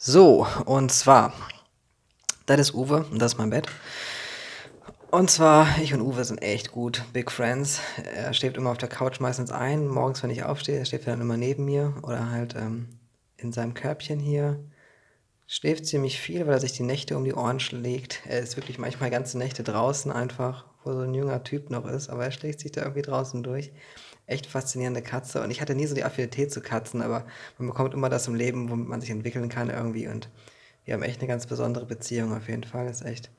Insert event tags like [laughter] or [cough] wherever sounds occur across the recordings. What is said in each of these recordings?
So, und zwar, das ist Uwe und das ist mein Bett. Und zwar, ich und Uwe sind echt gut, Big Friends. Er schläft immer auf der Couch meistens ein, morgens, wenn ich aufstehe, schläft er dann immer neben mir oder halt ähm, in seinem Körbchen hier. Schläft ziemlich viel, weil er sich die Nächte um die Ohren schlägt. Er ist wirklich manchmal ganze Nächte draußen einfach, wo so ein junger Typ noch ist, aber er schlägt sich da irgendwie draußen durch echt faszinierende Katze. Und ich hatte nie so die Affinität zu Katzen, aber man bekommt immer das im Leben, womit man sich entwickeln kann irgendwie. Und wir haben echt eine ganz besondere Beziehung auf jeden Fall. ist echt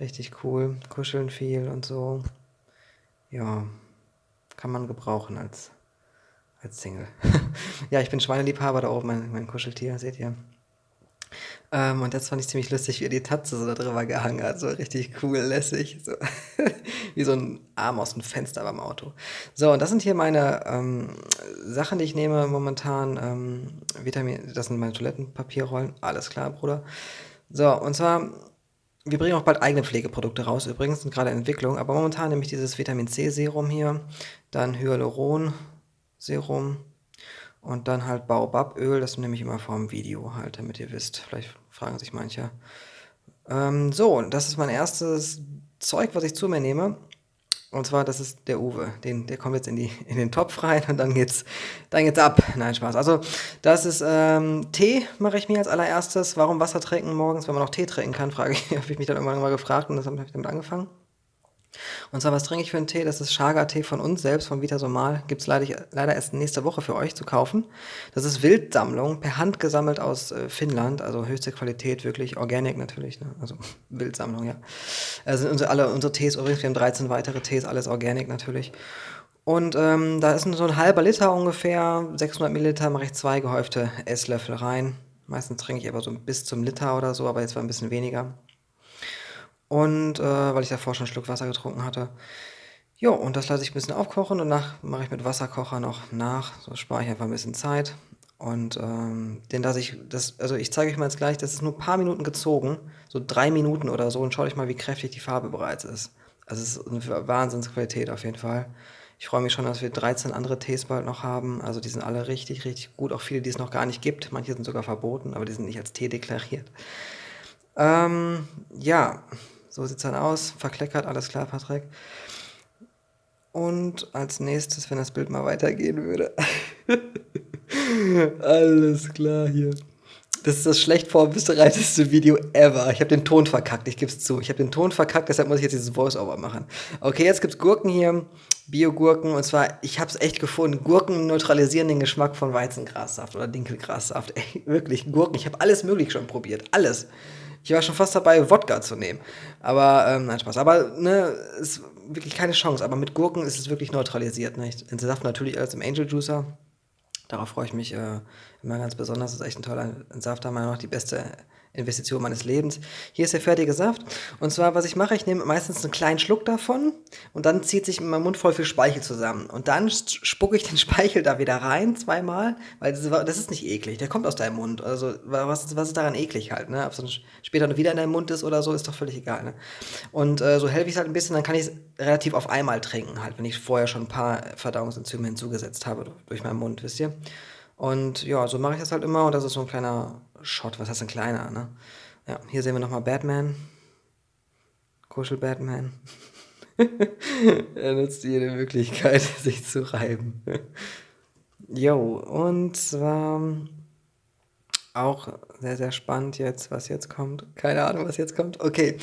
richtig cool. Kuscheln viel und so. Ja, kann man gebrauchen als, als Single. [laughs] ja, ich bin Schweineliebhaber, da oben mein, mein Kuscheltier, seht ihr. Ähm, und das fand ich ziemlich lustig, wie er die Tatze so da drüber gehangen hat. So richtig cool, lässig. So. [laughs] wie so ein Arm aus dem Fenster beim Auto. So, und das sind hier meine ähm, Sachen, die ich nehme momentan. Ähm, Vitamin, das sind meine Toilettenpapierrollen. Alles klar, Bruder. So, und zwar, wir bringen auch bald eigene Pflegeprodukte raus. Übrigens sind gerade in Entwicklung. Aber momentan nehme ich dieses Vitamin C Serum hier. Dann Hyaluron Serum und dann halt Baobaböl, das nehme ich immer vorm Video halt, damit ihr wisst. Vielleicht fragen sich manche. Ähm, so, das ist mein erstes Zeug, was ich zu mir nehme. Und zwar, das ist der Uwe. Den, der kommt jetzt in, die, in den Topf rein und dann geht's, dann geht's ab. Nein, Spaß. Also, das ist ähm, Tee, mache ich mir als allererstes. Warum Wasser trinken morgens, wenn man noch Tee trinken kann, frage ich, [laughs] habe ich mich dann irgendwann mal gefragt und das habe ich damit angefangen. Und zwar, was trinke ich für einen Tee? Das ist Chaga-Tee von uns selbst, von Vita Somal. Gibt es leider, leider erst nächste Woche für euch zu kaufen. Das ist Wildsammlung, per Hand gesammelt aus äh, Finnland, also höchste Qualität, wirklich organic natürlich, ne? also [laughs] Wildsammlung, ja. Also unsere, alle unsere Tees, übrigens, wir haben 13 weitere Tees, alles organic natürlich. Und ähm, da ist so ein halber Liter ungefähr, 600 Milliliter, mache ich zwei gehäufte Esslöffel rein. Meistens trinke ich aber so bis zum Liter oder so, aber jetzt war ein bisschen weniger. Und äh, weil ich davor schon ein Schluck Wasser getrunken hatte. Jo, und das lasse ich ein bisschen aufkochen. Danach mache ich mit Wasserkocher noch nach. So spare ich einfach ein bisschen Zeit. Und ähm, den lasse ich, das, also ich zeige euch mal jetzt gleich, das ist nur ein paar Minuten gezogen, so drei Minuten oder so. Und schaut euch mal, wie kräftig die Farbe bereits ist. Also es ist eine Wahnsinnsqualität auf jeden Fall. Ich freue mich schon, dass wir 13 andere Tees bald noch haben. Also die sind alle richtig, richtig gut. Auch viele, die es noch gar nicht gibt. Manche sind sogar verboten, aber die sind nicht als Tee deklariert. Ähm, ja, so sieht es dann aus. Verkleckert, alles klar, Patrick. Und als nächstes, wenn das Bild mal weitergehen würde. [laughs] alles klar hier. Das ist das schlecht vorbereiteste Video ever. Ich habe den Ton verkackt, ich gebe es zu. Ich habe den Ton verkackt, deshalb muss ich jetzt dieses Voice-Over machen. Okay, jetzt gibt es Gurken hier, Bio-Gurken. Und zwar, ich habe es echt gefunden. Gurken neutralisieren den Geschmack von Weizengrassaft oder Dinkelgrassaft. Ey, wirklich, Gurken. Ich habe alles möglich schon probiert. Alles. Ich war schon fast dabei, Wodka zu nehmen. Aber, ähm, nein, Spaß. Aber, ne, ist wirklich keine Chance. Aber mit Gurken ist es wirklich neutralisiert. Ne? Ich entsaft natürlich alles im Angel Juicer. Darauf freue ich mich äh, immer ganz besonders. Das ist echt ein toller Entsafter. Meiner noch die beste Investition meines Lebens. Hier ist der fertige Saft. Und zwar, was ich mache, ich nehme meistens einen kleinen Schluck davon und dann zieht sich in meinem Mund voll viel Speichel zusammen. Und dann spucke ich den [laughs] Speichel da wieder rein, zweimal, weil das, ist nicht eklig. Der kommt aus deinem Mund. Also, was, was ist daran eklig halt, ne? Ob es dann später wieder in deinem Mund ist oder so, ist doch völlig egal, ne? Und äh, so helfe ich es halt ein bisschen, dann kann ich es relativ auf einmal trinken halt, wenn ich vorher schon ein paar Verdauungsenzyme hinzugesetzt habe durch meinen Mund, wisst ihr? Und ja, so mache ich das halt immer und das ist so ein kleiner Shot. Was heißt ein kleiner, ne? Ja, hier sehen wir nochmal Batman. Kuschel-Batman. [laughs] er nutzt jede Möglichkeit, [laughs] sich zu reiben. [laughs] Jo, und zwar auch sehr, sehr spannend jetzt, was jetzt kommt. Keine Ahnung, was jetzt kommt. Okay,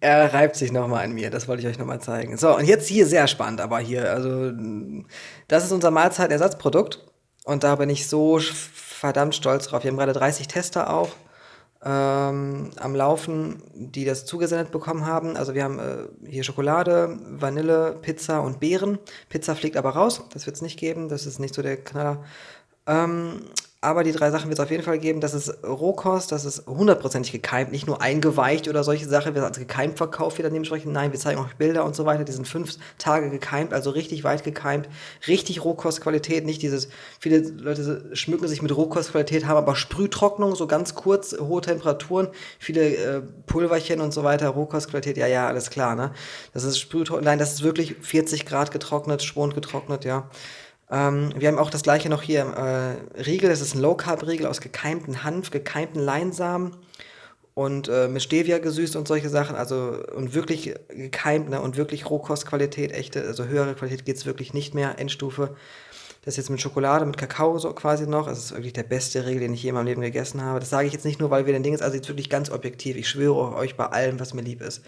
er reibt sich nochmal an mir. Das wollte ich euch nochmal zeigen. So, und jetzt hier sehr spannend, aber hier, also, das ist unser Mahlzeitersatzprodukt. Und da bin ich so verdammt stolz drauf. Wir haben gerade 30 Tester auch ähm, am Laufen, die das zugesendet bekommen haben. Also wir haben äh, hier Schokolade, Vanille, Pizza und Beeren. Pizza fliegt aber raus, das wird es nicht geben, das ist nicht so der Knaller. Ähm, aber die drei Sachen wird es auf jeden Fall geben. Das ist Rohkost, das ist hundertprozentig gekeimt, nicht nur eingeweicht oder solche Sachen, wird als gekeimt verkauft wieder dementsprechend. Nein, wir zeigen euch Bilder und so weiter. Die sind fünf Tage gekeimt, also richtig weit gekeimt. Richtig Rohkostqualität, nicht dieses, viele Leute schmücken sich mit Rohkostqualität, haben aber Sprühtrocknung, so ganz kurz, hohe Temperaturen, viele äh, Pulverchen und so weiter. Rohkostqualität, ja, ja, alles klar, ne? Das ist Sprühtrocknung, nein, das ist wirklich 40 Grad getrocknet, schwund getrocknet, ja. Ähm, wir haben auch das gleiche noch hier, äh, Riegel, das ist ein Low-Carb-Riegel aus gekeimten Hanf, gekeimten Leinsamen und äh, mit Stevia gesüßt und solche Sachen, also und wirklich gekeimt ne, und wirklich Rohkostqualität, echte, also höhere Qualität geht es wirklich nicht mehr, Endstufe. Das ist jetzt mit Schokolade, mit Kakao so quasi noch. Es ist wirklich der beste Riegel, den ich je in meinem Leben gegessen habe. Das sage ich jetzt nicht nur, weil wir den Ding ist, also jetzt wirklich ganz objektiv. Ich schwöre euch bei allem, was mir lieb ist.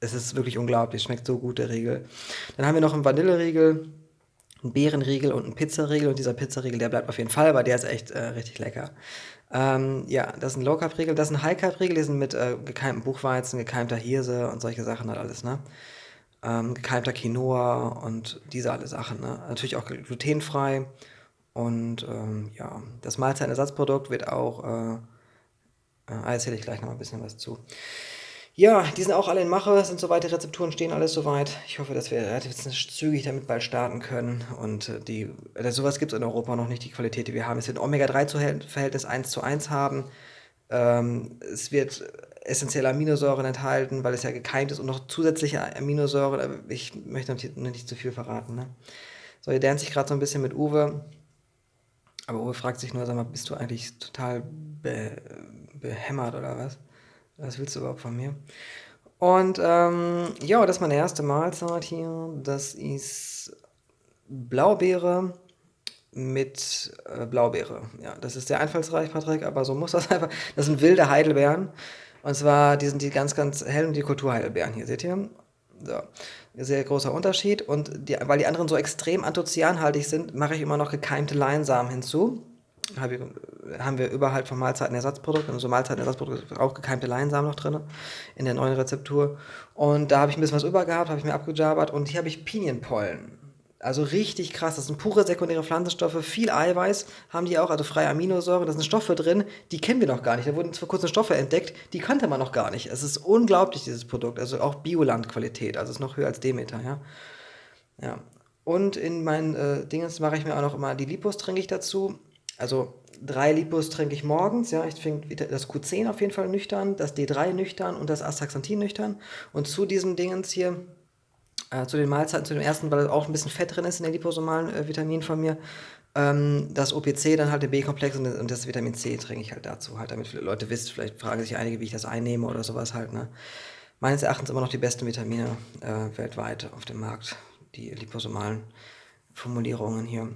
Es ist wirklich unglaublich, schmeckt so gut, der Riegel. Dann haben wir noch einen Vanilleriegel, einen Beerenriegel und einen Pizzariegel. Und dieser Pizzariegel, der bleibt auf jeden Fall, weil der ist echt äh, richtig lecker. Ähm, ja, das ist ein Low-Carb-Riegel, das ist ein High-Carb-Riegel, die sind mit äh, gekeimtem Buchweizen, gekeimter Hirse und solche Sachen halt alles, ne? Ähm, gekeimter Quinoa und diese alle Sachen, ne? Natürlich auch glutenfrei und ähm, ja, das Mahlzeitenersatzprodukt wird auch, äh, äh, erzähle ich gleich noch ein bisschen was zu. Ja, die sind auch alle in Mache, sind soweit, die Rezepturen stehen alles soweit. Ich hoffe, dass wir relativ zügig damit bald starten können. Und äh, die, äh, sowas gibt es in Europa noch nicht, die Qualität, die wir haben. Es wird ein Omega-3-Verhältnis 1 zu 1 haben. Ähm, es wird essentielle Aminosäuren enthalten, weil es ja gekeimt ist und noch zusätzliche Aminosäuren. Ich möchte noch nicht zu viel verraten. Ne? So, ihr lernt sich gerade so ein bisschen mit Uwe. Aber Uwe fragt sich nur, sag mal, bist du eigentlich total be behämmert oder was? Was willst du überhaupt von mir? Und ähm, ja, das ist meine erste Mahlzeit hier. Das ist Blaubeere mit äh, Blaubeere. Ja, das ist sehr einfallsreich, Patrick, aber so muss das [laughs] einfach. Das sind wilde Heidelbeeren. Und zwar, die sind die ganz, ganz hellen, die Kulturheidelbeeren hier, seht ihr? So. Sehr großer Unterschied. Und die, weil die anderen so extrem anthocyanhaltig sind, mache ich immer noch gekeimte Leinsamen hinzu haben wir überhalb vom Mahlzeitenersatzprodukt, also Mahlzeitenersatzprodukt auch gekeimte Leinsamen noch drin in der neuen Rezeptur. Und da habe ich ein bisschen was übergehabt, habe ich mir abgejabbert und hier habe ich Pinienpollen. Also richtig krass, das sind pure sekundäre Pflanzenstoffe, viel Eiweiß haben die auch, also freie Aminosäuren, da sind Stoffe drin, die kennen wir noch gar nicht. Da wurden vor kurzem Stoffe entdeckt, die kannte man noch gar nicht. Es ist unglaublich, dieses Produkt, also auch Bioland-Qualität, also ist noch höher als Demeter, ja. Ja. Und in meinen äh, Dingens mache ich mir auch noch immer die Lipos trinke ich dazu. Also drei Lipos trinke ich morgens, ja, ich trinke das Q10 auf jeden Fall nüchtern, das D3 nüchtern und das Astaxanthin nüchtern. Und zu diesen Dingens hier, äh, zu den Mahlzeiten, zu dem ersten, weil auch ein bisschen Fett drin ist in den liposomalen äh, Vitaminen von mir, ähm, das OPC, dann halt der B-Komplex und, und, das Vitamin C trinke ich halt dazu, halt, damit viele Leute wissen, vielleicht fragen sich einige, wie ich das einnehme oder sowas halt, ne. Meines Erachtens immer noch die besten Vitamine äh, weltweit auf dem Markt, die liposomalen Formulierungen hier.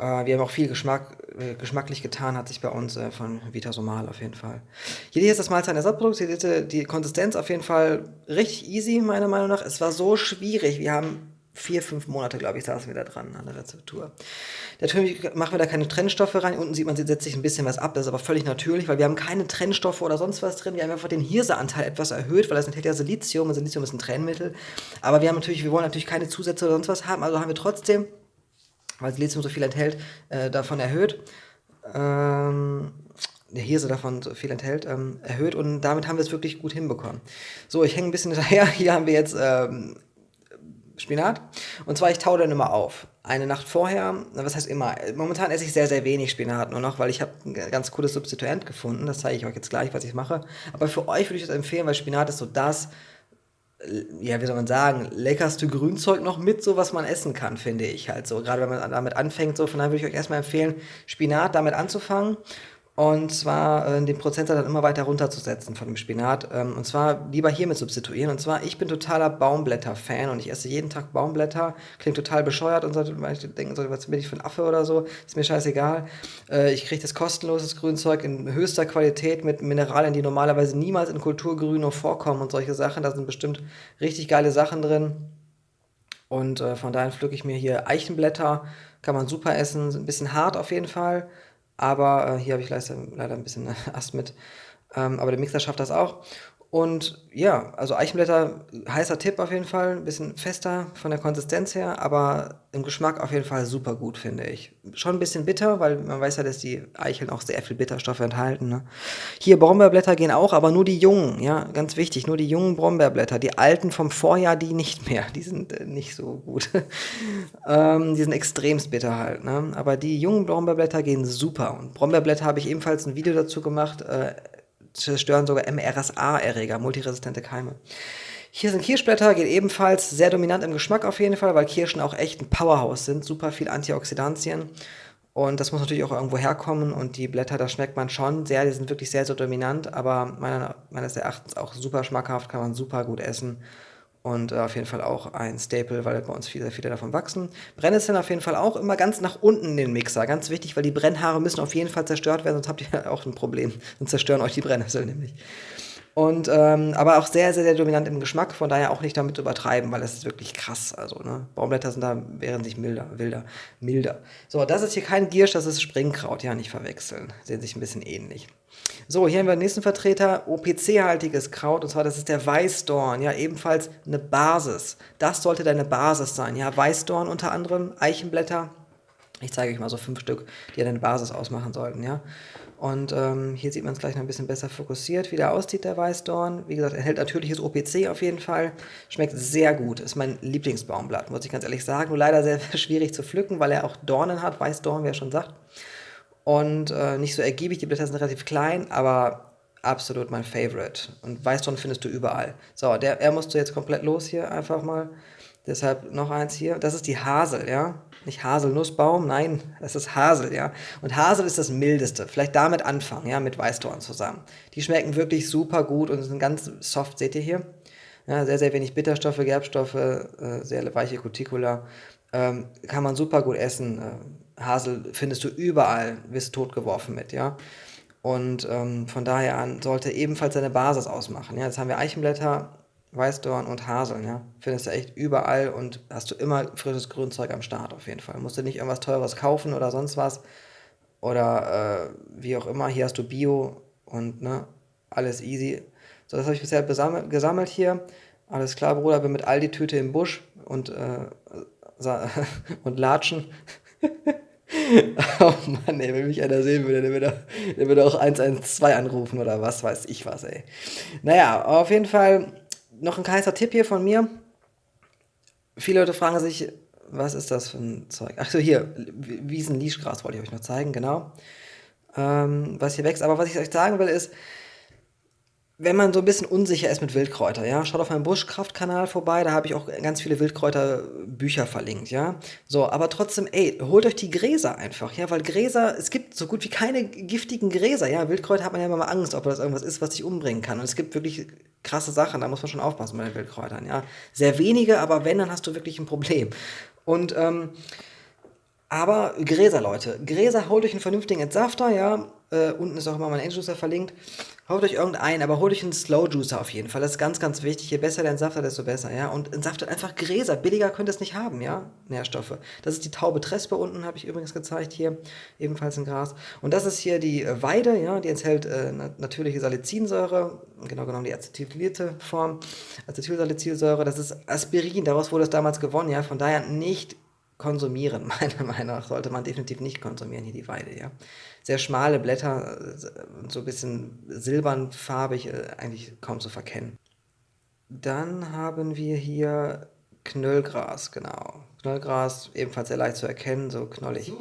Äh, wir haben auch viel Geschmack, äh, geschmacklich getan, hat sich bei uns äh, von Vitasomal auf jeden Fall. Hier ist das Mahlzeitenersatzprodukt, hier seht die Konsistenz auf jeden Fall richtig easy, meiner Meinung nach. Es war so schwierig, wir haben vier, fünf Monate, glaube ich, saßen wir da dran an der Rezeptur. Natürlich machen wir da keine Trennstoffe rein. Unten sieht man, sie setzt sich ein bisschen was ab. Das ist aber völlig natürlich, weil wir haben keine Trennstoffe oder sonst was drin. Wir haben einfach den Hirseanteil etwas erhöht, weil das enthält ja Silizium und Silizium ist ein Trennmittel. Aber wir haben natürlich, wir wollen natürlich keine Zusätze oder sonst was haben. Also haben wir trotzdem weil Silizium so viel enthält, äh, davon erhöht. Ähm, der Hirse davon so viel enthält, ähm, erhöht und damit haben wir es wirklich gut hinbekommen. So, ich hänge ein bisschen [laughs] hinterher. Hier haben wir jetzt ähm, Spinat. Und zwar, ich taue dann immer auf. Eine Nacht vorher, was heißt immer? Momentan esse ich sehr, sehr wenig Spinat nur noch, weil ich habe ein ganz cooles Substituent gefunden. Das zeige ich euch jetzt gleich, was ich mache. Aber für euch würde ich das empfehlen, weil Spinat ist so das, ja, wie soll man sagen, leckerste Grünzeug noch mit, so was man essen kann, finde ich halt so. Gerade wenn man damit anfängt, so, von daher würde ich euch erstmal empfehlen, Spinat damit anzufangen und zwar äh, den Prozentsatz dann immer weiter runterzusetzen von dem Spinat. Ähm, und zwar lieber hiermit substituieren. Und zwar, ich bin totaler Baumblätter-Fan und ich esse jeden Tag Baumblätter. Klingt total bescheuert und sollte man denken, so, was bin ich für ein Affe oder so. Ist mir scheißegal. Äh, ich kriege das kostenloses Grünzeug in höchster Qualität mit Mineralien, die normalerweise niemals in Kulturgrün noch vorkommen und solche Sachen. Da sind bestimmt richtig geile Sachen drin. Und äh, von daher pflücke ich mir hier Eichenblätter. Kann man super essen. Ein bisschen hart auf jeden Fall. Aber äh, hier habe ich leider, leider ein bisschen [laughs] Ast mit. Ähm, aber der Mixer schafft das auch. Und ja, also Eichenblätter, heißer Tipp auf jeden Fall, ein bisschen fester von der Konsistenz her, aber im Geschmack auf jeden Fall super gut, finde ich. Schon ein bisschen bitter, weil man weiß ja, dass die Eicheln auch sehr viel Bitterstoffe enthalten. Ne? Hier Brombeerblätter gehen auch, aber nur die jungen, ja, ganz wichtig, nur die jungen Brombeerblätter. Die alten vom Vorjahr, die nicht mehr, die sind äh, nicht so gut. [laughs] ähm, die sind extremst bitter halt, ne? aber die jungen Brombeerblätter gehen super. Und Brombeerblätter habe ich ebenfalls ein Video dazu gemacht, äh, zerstören sogar MRSA-Erreger, multiresistente Keime. Hier sind Kirschblätter, geht ebenfalls sehr dominant im Geschmack auf jeden Fall, weil Kirschen auch echt ein Powerhouse sind, super viel Antioxidantien. Und das muss natürlich auch irgendwo herkommen und die Blätter, da schmeckt man schon sehr, die sind wirklich sehr, sehr dominant, aber meines Erachtens auch super schmackhaft, kann man super gut essen und äh, auf jeden Fall auch ein Staple, weil bei uns viele, viele davon wachsen. Brennnesseln auf jeden Fall auch immer ganz nach unten in den Mixer, ganz wichtig, weil die Brennhaare müssen auf jeden Fall zerstört werden, sonst habt ihr [laughs] auch ein Problem, sonst zerstören euch die Brennnesseln nämlich. Und, ähm, aber auch sehr, sehr, sehr dominant im Geschmack, von daher auch nicht damit übertreiben, weil das ist wirklich krass. Also, ne? Baumblätter sind da, wären sich milder, wilder, milder. So, das ist hier kein Giersch, das ist Springkraut, ja, nicht verwechseln. Sehen sich ein bisschen ähnlich. So, hier haben wir den nächsten Vertreter, OPC-haltiges Kraut, und zwar das ist der Weißdorn, ja, ebenfalls eine Basis. Das sollte deine Basis sein, ja, Weißdorn unter anderem, Eichenblätter. Ich zeige euch mal so fünf Stück, die ja deine Basis ausmachen sollten, ja. Und ähm, hier sieht man es gleich noch ein bisschen besser fokussiert, wie der aussieht, der Weißdorn. Wie gesagt, enthält natürliches OPC auf jeden Fall. Schmeckt sehr gut. Ist mein Lieblingsbaumblatt, muss ich ganz ehrlich sagen. Nur leider sehr [laughs] schwierig zu pflücken, weil er auch Dornen hat. Weißdorn, wie er schon sagt. Und äh, nicht so ergiebig. Die Blätter sind relativ klein, aber absolut mein Favorite. Und Weißdorn findest du überall. So, der, er musste jetzt komplett los hier einfach mal. Deshalb noch eins hier. Das ist die Hasel, ja. Nicht Haselnussbaum, nein, das ist Hasel, ja. Und Hasel ist das mildeste. Vielleicht damit anfangen, ja, mit Weißdorn zusammen. Die schmecken wirklich super gut und sind ganz soft, seht ihr hier. Ja, sehr, sehr wenig Bitterstoffe, Gerbstoffe, äh, sehr weiche Cuticula. Ähm, kann man super gut essen. Äh, Hasel findest du überall, wirst totgeworfen mit, ja. Und ähm, von daher an sollte ebenfalls seine Basis ausmachen. Ja, jetzt haben wir Eichenblätter, Weißdorn und Haseln, ja. Findest du echt überall und hast du immer frisches Grünzeug am Start auf jeden Fall. Musst du nicht irgendwas Teures kaufen oder sonst was. Oder äh, wie auch immer. Hier hast du Bio und ne, alles easy. So, das habe ich bisher gesammelt hier. Alles klar, Bruder, bin mit Aldi-Tüte im Busch und, äh, [laughs] und Latschen. [laughs] oh Mann, ey, wenn mich einer sehen würde, der würde, der würde auch 112 anrufen oder was weiß ich was, ey. Naja, auf jeden Fall noch ein heißer Tipp hier von mir. Viele Leute fragen sich, was ist das für ein Zeug? Ach so, hier, Wiesen-Lischgras wollte ich euch noch zeigen, genau. Ähm, was hier wächst. Aber was ich euch sagen will, ist, wenn man so ein bisschen unsicher ist mit Wildkräuter, ja, schaut auf meinem Buschkraftkanal vorbei, da habe ich auch ganz viele Wildkräuterbücher verlinkt, ja. So, aber trotzdem, ey, holt euch die Gräser einfach, ja, weil Gräser, es gibt so gut wie keine giftigen Gräser, ja. Wildkräuter hat man ja immer mal Angst, ob das irgendwas ist, was dich umbringen kann. Und es gibt wirklich krasse Sachen, da muss man schon aufpassen bei den Wildkräutern, ja. Sehr wenige, aber wenn, dann hast du wirklich ein Problem. Und, ähm, aber Gräser, Leute. Gräser, holt euch einen vernünftigen Entsafter, ja. Äh, unten ist auch immer mein Endjuicer verlinkt. Holt euch irgendeinen, aber holt euch einen Slow Juicer auf jeden Fall. Das ist ganz, ganz wichtig. Je besser der Entsafter, desto besser, ja. Und entsaftet einfach Gräser. Billiger könnt ihr es nicht haben, ja. Nährstoffe. Das ist die Taube Trespe unten, habe ich übrigens gezeigt hier. Ebenfalls in Gras. Und das ist hier die äh, Weide, ja. Die enthält äh, natürliche Salicylsäure. Genau genommen die acetylierte Form. Acetylsalicylsäure. Das ist Aspirin. Daraus wurde es damals gewonnen, ja. Von daher nicht konsumieren. [laughs] Meiner Meinung nach sollte man definitiv nicht konsumieren, hier die Weide, ja. Sehr schmale Blätter, so ein bisschen silbernfarbig, äh, eigentlich kaum zu verkennen. Dann haben wir hier Knöllgras, genau. Knöllgras, ebenfalls sehr leicht zu erkennen, so knollig.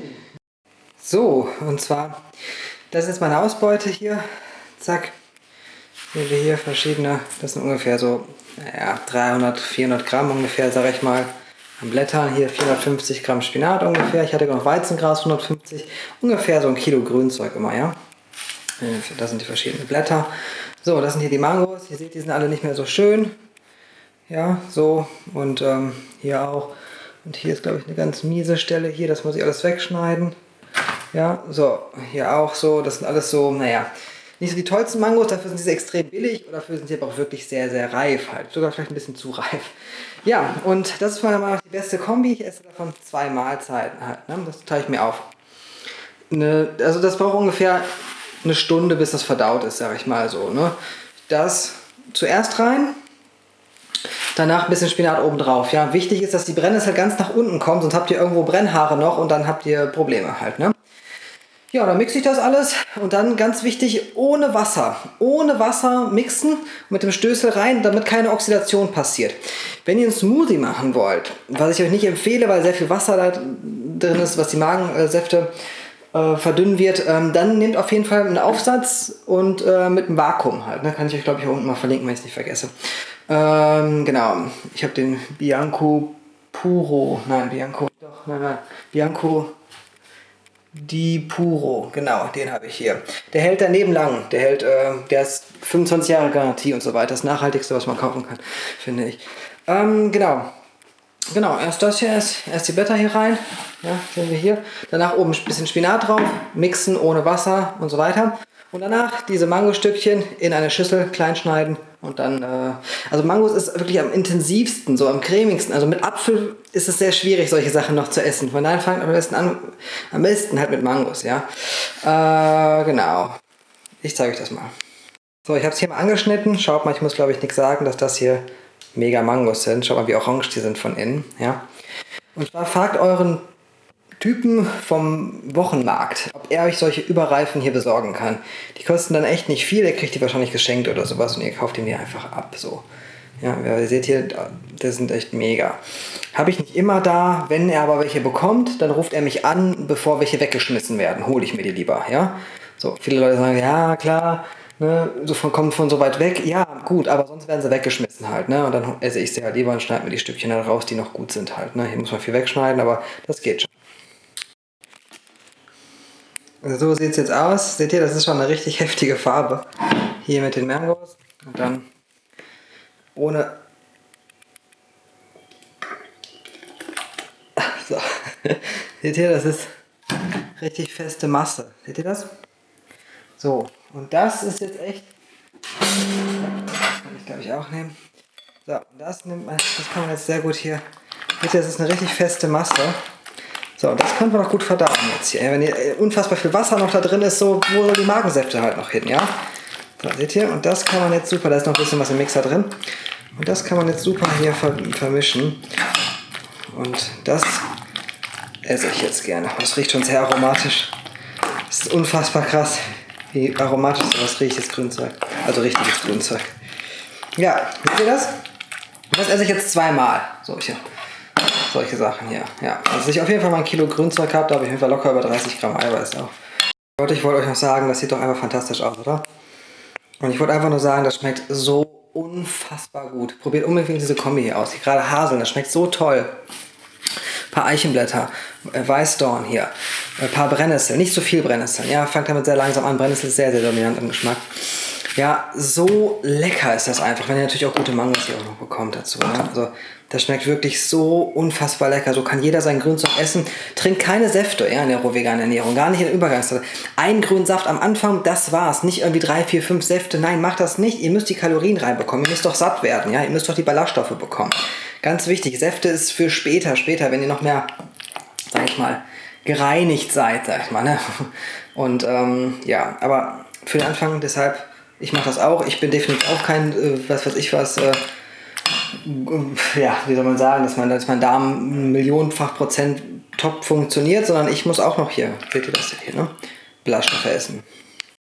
So, und zwar, das ist meine Ausbeute hier. Zack. Sehen wir hier verschiedene, das sind ungefähr so, naja, 300, 400 Gramm ungefähr, sage ich mal Blättern. Hier 450 Gramm Spinat ungefähr. Ich hatte noch Weizengras 150. Ungefähr so ein Kilo Grünzeug immer, ja. Das sind die verschiedenen Blätter. So, das sind hier die Mangos. Ihr seht, die sind alle nicht mehr so schön. Ja, so. Und ähm, hier auch. Und hier ist, glaube ich, eine ganz miese Stelle hier. Das muss ich alles wegschneiden. Ja, so. Hier auch so. Das sind alles so, naja, nicht so die tollsten Mangos. Dafür sind sie extrem billig. Und dafür sind sie aber auch wirklich sehr, sehr reif halt. Sogar vielleicht ein bisschen zu reif. Ja, und das ist meiner Meinung nach die beste Kombi. Ich esse davon zwei Mahlzeiten halt. Ne? Das teile ich mir auf. Eine, also das braucht ungefähr eine Stunde, bis das verdaut ist, sage ich mal so. Ne? Das zuerst rein, danach ein bisschen Spinat oben drauf. Ja, wichtig ist, dass die Brennnessel ganz nach unten kommt, sonst habt ihr irgendwo Brennhaare noch und dann habt ihr Probleme halt. Ne? Ja, dann mixe ich das alles und dann ganz wichtig, ohne Wasser. Ohne Wasser mixen mit dem Stößel rein, damit keine Oxidation passiert. Wenn ihr einen Smoothie machen wollt, was ich euch nicht empfehle, weil sehr viel Wasser da drin ist, was die Magensäfte äh, verdünnen wird, ähm, dann nehmt auf jeden Fall einen Aufsatz und äh, mit einem Vakuum halt. Ne? Kann ich euch, glaube ich, hier unten mal verlinken, wenn ich es nicht vergesse. Ähm, genau, ich habe den Bianco Puro, nein, Bianco, doch, nein, nein, Bianco Di Puro, genau, den habe ich hier. Der hält daneben lang, der hält, äh, der ist 25 Jahre Garantie und so weiter. Das nachhaltigste, was man kaufen kann, finde ich. Ähm, genau, Genau, erst das hier, erst, erst die Blätter hier rein, ja, sehen wir hier. Danach oben ein bisschen Spinat drauf, mixen ohne Wasser und so weiter. Und danach diese Mangostückchen in eine Schüssel klein schneiden und dann, äh, also Mangos ist wirklich am intensivsten, so am cremigsten. Also mit Apfel ist es sehr schwierig, solche Sachen noch zu essen. Von daher fangt am besten an, am besten halt mit Mangos, ja. Äh, genau. Ich zeige euch das mal. So, ich habe es hier mal angeschnitten. Schaut mal, ich muss glaube ich nichts sagen, dass das hier mega Mangos sind. Schaut mal, wie orange die sind von innen. Ja? Und zwar fragt euren Typen vom Wochenmarkt, ob er euch solche Überreifen hier besorgen kann. Die kosten dann echt nicht viel, er kriegt die wahrscheinlich geschenkt oder sowas und ihr kauft ihn mir einfach ab. So. Ja, ihr seht hier, das sind echt mega. Habe ich nicht immer da, wenn er aber welche bekommt, dann ruft er mich an, bevor welche weggeschmissen werden. Hole ich mir die lieber, ja. So, viele Leute sagen, ja klar, ne, so von, kommen von so weit weg, ja, gut, aber sonst werden sie weggeschmissen halt, ne, und dann esse ich sie halt lieber und schneide mir die Stückchen dann raus, die noch gut sind halt, ne, hier muss man viel wegschneiden, aber das geht schon. Also so sieht es jetzt aus, seht ihr, das ist schon eine richtig heftige Farbe, hier mit den Mangos, und dann ohne... [laughs] So, seht ihr, das ist richtig feste Masse, seht ihr das? So, und das ist jetzt echt. Das kann ich glaube ich auch nehmen. So, das nimmt man, das kann man jetzt sehr gut hier. Bitte, das ist eine richtig feste Masse. So, das können wir noch gut verdauen jetzt hier. Wenn hier äh, unfassbar viel Wasser noch da drin ist, so, wo soll die Magensäfte halt noch hin, ja? So, seht ihr? Und das kann man jetzt super, da ist noch ein bisschen was im Mixer drin. Und das kann man jetzt super hier vermischen. Und das esse ich jetzt gerne. Das riecht schon sehr aromatisch. Das ist unfassbar krass. Wie aromatisch sowas riecht das Grünzeug. Also richtiges Grünzeug. Ja, seht ihr das? Das esse ich jetzt zweimal. Solche, solche Sachen hier. Ja, also ich auf jeden Fall mal ein Kilo Grünzeug habe, da habe ich auf jeden Fall locker über 30 Gramm Eiweiß auch. Und ich wollte euch noch sagen, das sieht doch einfach fantastisch aus, oder? Und ich wollte einfach nur sagen, das schmeckt so unfassbar gut. Probiert unbedingt diese Kombi hier aus. Gerade Haseln, das schmeckt so toll paar Eichenblätter, äh, Weißdorn hier, ein äh, paar Brennnesseln, nicht so viel Brennnesseln. Ja, fangt damit sehr langsam an. Brennnessel ist sehr, sehr dominant im Geschmack. Ja, so lecker ist das einfach, wenn ihr natürlich auch gute Mangos hier auch noch bekommt dazu. Ne? Also das schmeckt wirklich so unfassbar lecker. So kann jeder sein Grünzeug essen. Trinkt keine Säfte ja, in der rohveganen Ernährung, gar nicht in der Übergangszeit. Ein grünen Saft am Anfang, das war's. Nicht irgendwie drei, vier, fünf Säfte. Nein, macht das nicht. Ihr müsst die Kalorien reinbekommen. Ihr müsst doch satt werden. Ja, ihr müsst doch die Ballaststoffe bekommen. Ganz wichtig, Säfte ist für später, später, wenn ihr noch mehr, sag ich mal, gereinigt seid, sag ich mal. Ne? Und ähm, ja, aber für den Anfang, deshalb, ich mache das auch. Ich bin definitiv auch kein, äh, was weiß ich was, äh, ja, wie soll man sagen, dass, man, dass mein Darm millionenfach Prozent top funktioniert, sondern ich muss auch noch hier, seht ihr das hier, ne? Ballaststoffe essen.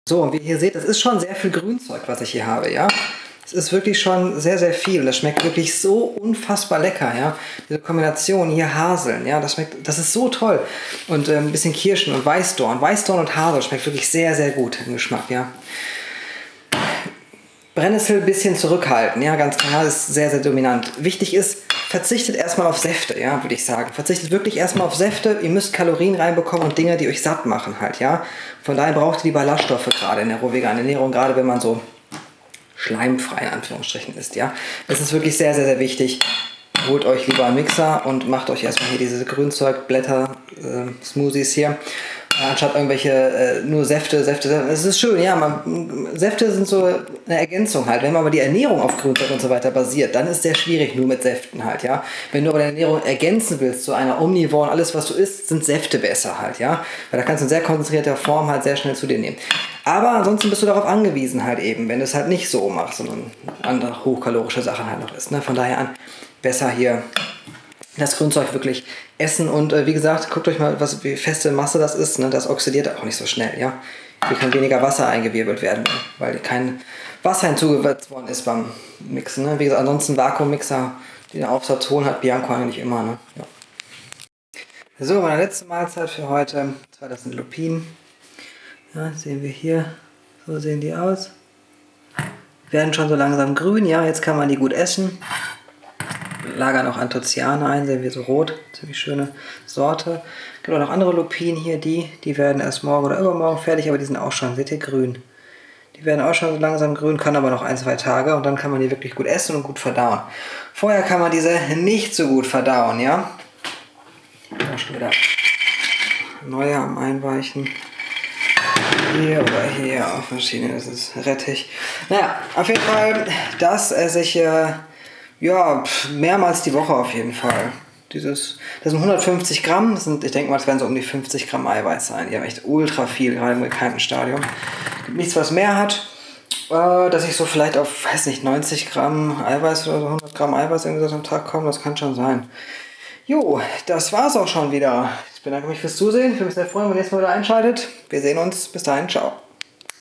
So, und wie ihr seht, das ist schon sehr viel Grünzeug, was ich hier habe, ja. Es ist wirklich schon sehr, sehr viel. Das schmeckt wirklich so unfassbar lecker, ja. Diese Kombination hier Haseln, ja, das schmeckt, das ist so toll. Und äh, ein bisschen Kirschen und Weißdorn. Weißdorn und Hasel schmeckt wirklich sehr, sehr gut im Geschmack, ja. Brennnessel ein bisschen zurückhalten, ja, ganz klar, ist sehr, sehr dominant. Wichtig ist, verzichtet erstmal auf Säfte, ja, würde ich sagen. Verzichtet wirklich erstmal auf Säfte. Ihr müsst Kalorien reinbekommen und Dinge, die euch satt machen halt, ja. Von daher braucht ihr die Ballaststoffe gerade in der rohveganen Ernährung, gerade wenn man so schleimfrei in Anführungsstrichen ist. Ja? Es ist wirklich sehr, sehr, sehr wichtig. Holt euch lieber einen Mixer und macht euch erstmal hier diese Grünzeugblätter, äh, Smoothies hier anstatt irgendwelche äh, nur Säfte, Säfte, Säfte. Es ist schön, ja, man, Säfte sind so eine Ergänzung halt. Wenn man aber die Ernährung auf Grünzeug und so weiter basiert, dann ist sehr schwierig nur mit Säften halt, ja. Wenn du aber deine Ernährung ergänzen willst zu einer Omnivore und alles, was du isst, sind Säfte besser halt, ja. Weil da kannst du in sehr konzentrierter Form halt sehr schnell zu dir nehmen. Aber ansonsten bist du darauf angewiesen halt eben, wenn du es halt nicht so machst, sondern andere hochkalorische Sachen halt noch isst. Ne? Von daher an, besser hier das Grünzeug wirklich essen und äh, wie gesagt, guckt euch mal, was, wie feste Masse das ist. Ne? Das oxidiert auch nicht so schnell. Ja? Hier kann weniger Wasser eingewirbelt werden, weil kein Wasser hinzugesetzt worden ist beim Mixen. Ne? Wie gesagt, ansonsten Vakuummixer, den Aufsatz holen, hat Bianco eigentlich immer. Ne? Ja. So, meine letzte Mahlzeit für heute. Das war das sind Lupinen. Ja, sehen wir hier. So sehen die aus. Werden schon so langsam grün. Ja, jetzt kann man die gut essen. Lagern auch Anthocyane ein, sehen wir so rot. Ziemlich schöne Sorte. Es gibt auch noch andere Lupinen hier, die, die werden erst morgen oder übermorgen fertig, aber die sind auch schon, seht ihr, grün. Die werden auch schon so langsam grün, kann aber noch ein, zwei Tage und dann kann man die wirklich gut essen und gut verdauen. Vorher kann man diese nicht so gut verdauen, ja. Da schon wieder neue am Einweichen. Hier oder hier auf verschiedene, das ist Rettich. Naja, auf jeden Fall, das esse ich äh, ja, mehrmals die Woche auf jeden Fall. Dieses, das sind 150 Gramm, das sind, ich denke mal, das werden so um die 50 Gramm Eiweiß sein. Die haben echt ultra viel, gerade im gekannten Stadium. Nichts, was mehr hat. Äh, dass ich so vielleicht auf, weiß nicht, 90 Gramm Eiweiß oder so 100 Gramm Eiweiß irgendwie so am Tag komme, das kann schon sein. Jo, das war's auch schon wieder. Ich bedanke mich fürs Zusehen. Ich würde mich sehr freuen, wenn ihr jetzt mal wieder einschaltet. Wir sehen uns. Bis dahin. Ciao.